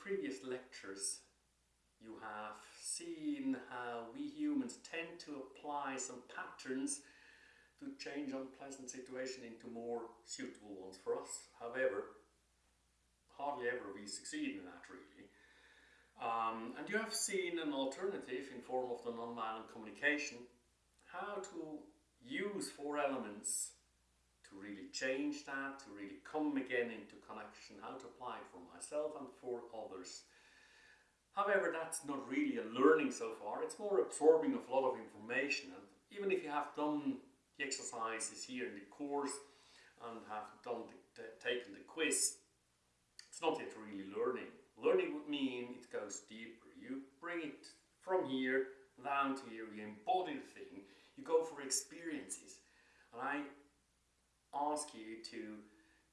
previous lectures you have seen how we humans tend to apply some patterns to change unpleasant situations into more suitable ones for us. However, hardly ever we succeed in that really. Um, and you have seen an alternative in form of the nonviolent communication, how to use four elements to really change that, to really come again into connection, how to apply it for myself and for others. However, that's not really a learning so far, it's more absorbing of a lot of information. And even if you have done the exercises here in the course and have done the, taken the quiz, it's not yet really learning. Learning would mean it goes deeper. You bring it from here down to here, you embody the thing, you go for experiences. And I ask you to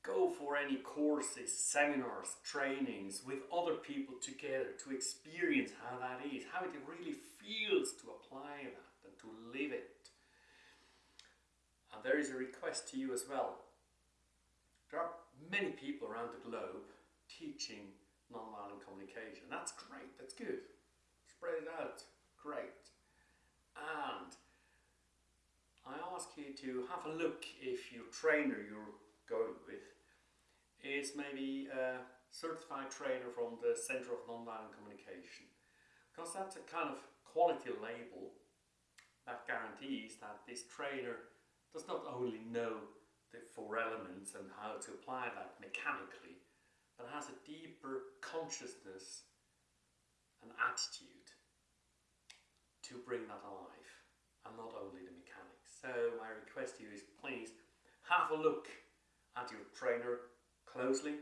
go for any courses, seminars, trainings with other people together to experience how that is, how it really feels to apply that and to live it. And there is a request to you as well. There are many people around the globe teaching nonviolent communication. That's great, that's good. Spread it out, great. And I ask you to have a look if your trainer you're going with is maybe a certified trainer from the Center of Nonviolent Communication. Because that's a kind of quality label that guarantees that this trainer does not only know the four elements and how to apply that mechanically, but has a deeper consciousness and attitude to bring that alive and not only the so my request to you is please have a look at your trainer closely.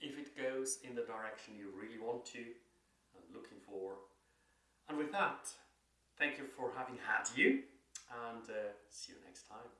If it goes in the direction you really want to and looking for. And with that, thank you for having had you and uh, see you next time.